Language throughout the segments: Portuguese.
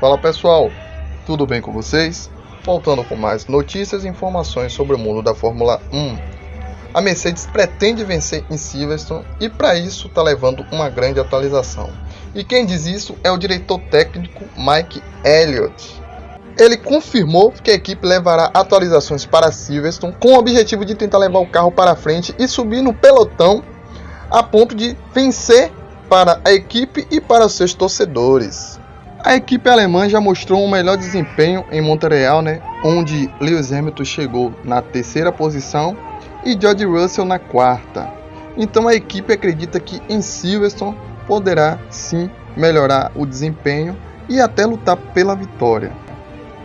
Fala pessoal, tudo bem com vocês? Voltando com mais notícias e informações sobre o mundo da Fórmula 1. A Mercedes pretende vencer em Silverstone e para isso está levando uma grande atualização. E quem diz isso é o diretor técnico Mike Elliott. Ele confirmou que a equipe levará atualizações para Silverstone com o objetivo de tentar levar o carro para frente e subir no pelotão a ponto de vencer para a equipe e para seus torcedores. A equipe alemã já mostrou um melhor desempenho em Montreal, né, onde Lewis Hamilton chegou na terceira posição e George Russell na quarta. Então a equipe acredita que em Silverstone poderá sim melhorar o desempenho e até lutar pela vitória.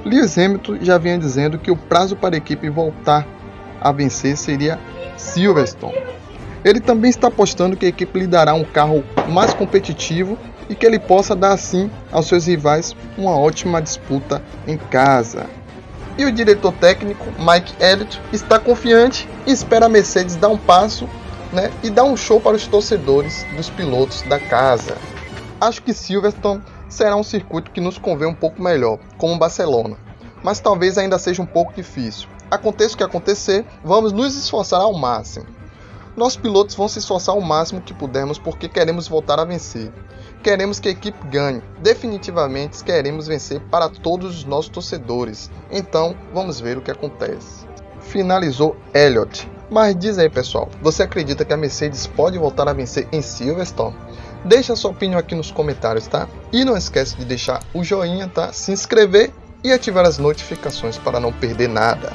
Lewis Hamilton já vinha dizendo que o prazo para a equipe voltar a vencer seria Silverstone. Ele também está apostando que a equipe lhe dará um carro mais competitivo e que ele possa dar assim aos seus rivais uma ótima disputa em casa. E o diretor técnico Mike Elliott está confiante e espera a Mercedes dar um passo né, e dar um show para os torcedores dos pilotos da casa. Acho que Silverstone será um circuito que nos convém um pouco melhor, como Barcelona, mas talvez ainda seja um pouco difícil. Aconteça o que acontecer, vamos nos esforçar ao máximo. Nossos pilotos vão se esforçar o máximo que pudermos porque queremos voltar a vencer. Queremos que a equipe ganhe. Definitivamente queremos vencer para todos os nossos torcedores. Então, vamos ver o que acontece. Finalizou Elliott. Mas diz aí, pessoal, você acredita que a Mercedes pode voltar a vencer em Silverstone? Deixa sua opinião aqui nos comentários, tá? E não esquece de deixar o joinha, tá? Se inscrever e ativar as notificações para não perder nada.